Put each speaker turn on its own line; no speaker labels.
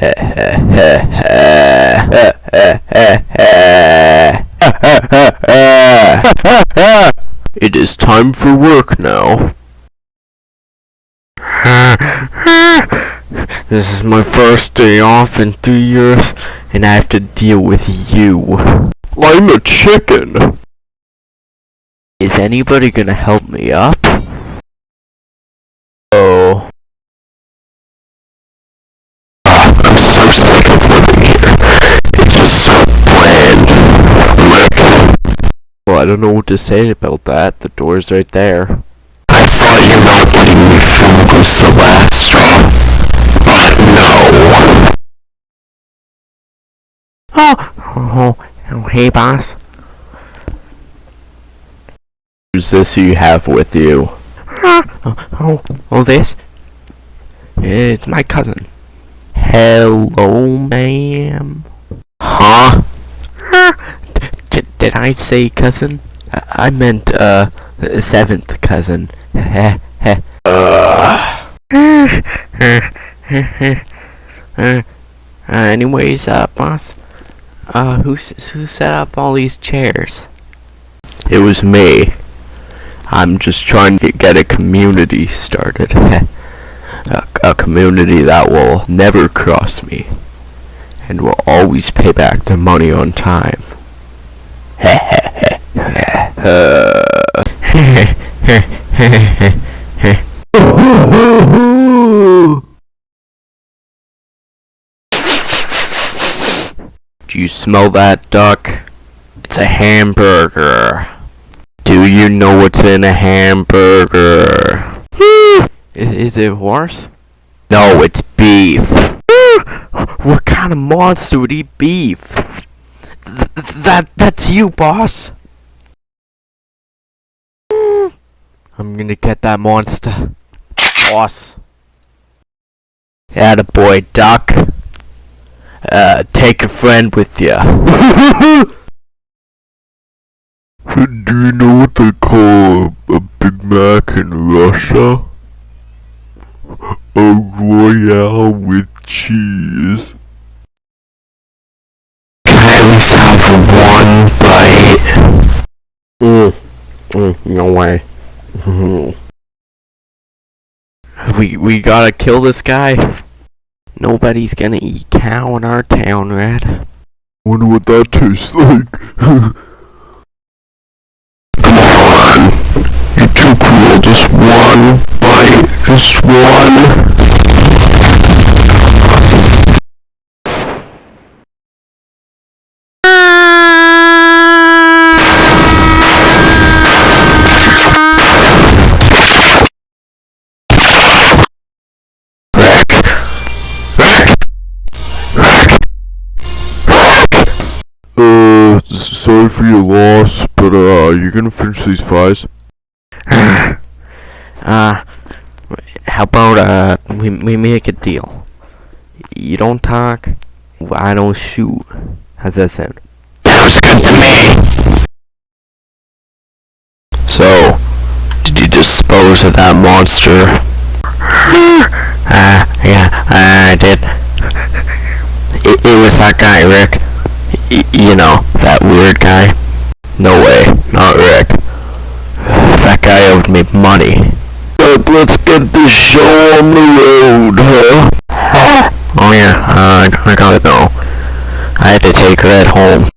It is time for work now. This is my first day off in three years, and I have to deal with you. I'm a chicken. Is anybody gonna help me up? I don't know what to say about that. The door's right there.
I thought you not letting me food was the last straw. But no.
Oh, oh, oh, hey, boss. Who's this you have with you? Oh, oh, oh, this? It's my cousin. Hello, ma'am.
Huh?
D- did I say cousin? I, meant, uh, seventh cousin. Heh heh. uh, anyways, uh, boss, uh, who, who set up all these chairs? It was me. I'm just trying to get a community started. a, a community that will never cross me and will always pay back the money on time. Do you smell that, duck? It's a hamburger. Do you know what's in a hamburger? Is it horse? No, it's beef. What kind of monster would eat beef? Th- that that's you, boss. I'm gonna get that monster, boss. boy, duck. Uh, take a friend with ya.
Do you know what they call a, a Big Mac in Russia? A Royale with cheese. Can I have one bite?
Mm, mm, no way. Mm-hmm. we we gotta kill this guy. Nobody's gonna eat cow in our town, Red.
Wonder what that tastes like. Come on. You're too cruel. Just one bite. Just one. Sorry for your loss, but uh, you're gonna finish these fries.
uh, how about uh we we make a deal? You don't talk, I don't shoot. How's that sound?
Sounds good to me. So, did you dispose of that monster?
Uh, yeah, I did. It, it was that guy, Rick. Y- you know, that weird guy.
No way, not Rick.
That guy owed me money.
But let's get this show on the road, huh?
Oh yeah, uh, I got it though. I had to take her at home.